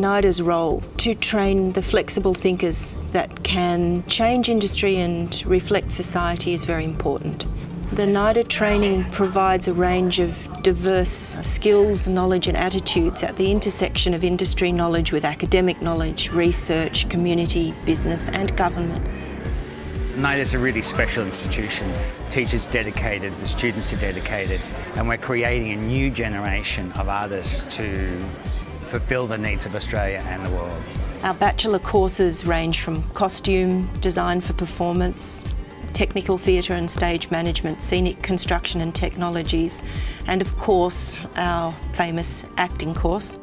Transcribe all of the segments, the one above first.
NIDA's role to train the flexible thinkers that can change industry and reflect society is very important. The NIDA training provides a range of diverse skills, knowledge and attitudes at the intersection of industry knowledge with academic knowledge, research, community, business and government. NIDA is a really special institution. Teachers dedicated, the students are dedicated, and we're creating a new generation of artists to fulfil the needs of Australia and the world. Our bachelor courses range from costume, design for performance, technical theatre and stage management, scenic construction and technologies, and of course our famous acting course.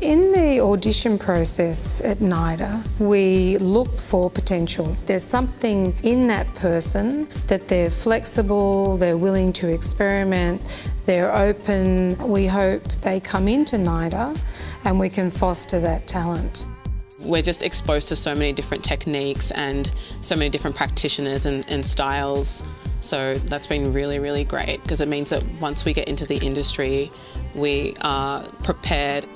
In the audition process at NIDA, we look for potential. There's something in that person that they're flexible, they're willing to experiment, they're open. We hope they come into NIDA and we can foster that talent. We're just exposed to so many different techniques and so many different practitioners and, and styles. So that's been really, really great because it means that once we get into the industry, we are prepared.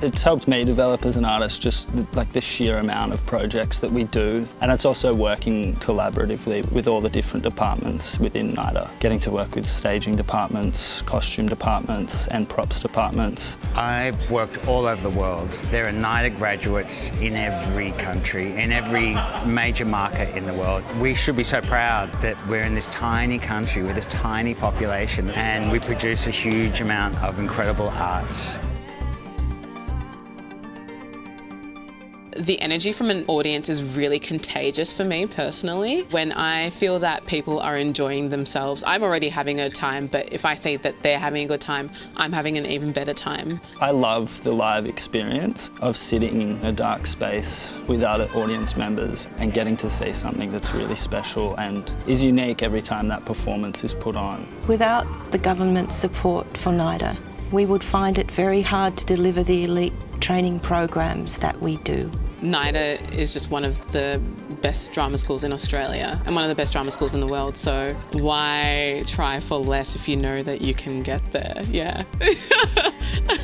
It's helped me develop as an artist, just like the sheer amount of projects that we do. And it's also working collaboratively with all the different departments within NIDA. Getting to work with staging departments, costume departments and props departments. I've worked all over the world. There are NIDA graduates in every country, in every major market in the world. We should be so proud that we're in this tiny country with this tiny population and we produce a huge amount of incredible arts. The energy from an audience is really contagious for me personally. When I feel that people are enjoying themselves, I'm already having a time, but if I see that they're having a good time, I'm having an even better time. I love the live experience of sitting in a dark space with other audience members and getting to see something that's really special and is unique every time that performance is put on. Without the government support for NIDA, we would find it very hard to deliver the elite training programs that we do. NIDA is just one of the best drama schools in Australia and one of the best drama schools in the world. So why try for less if you know that you can get there? Yeah.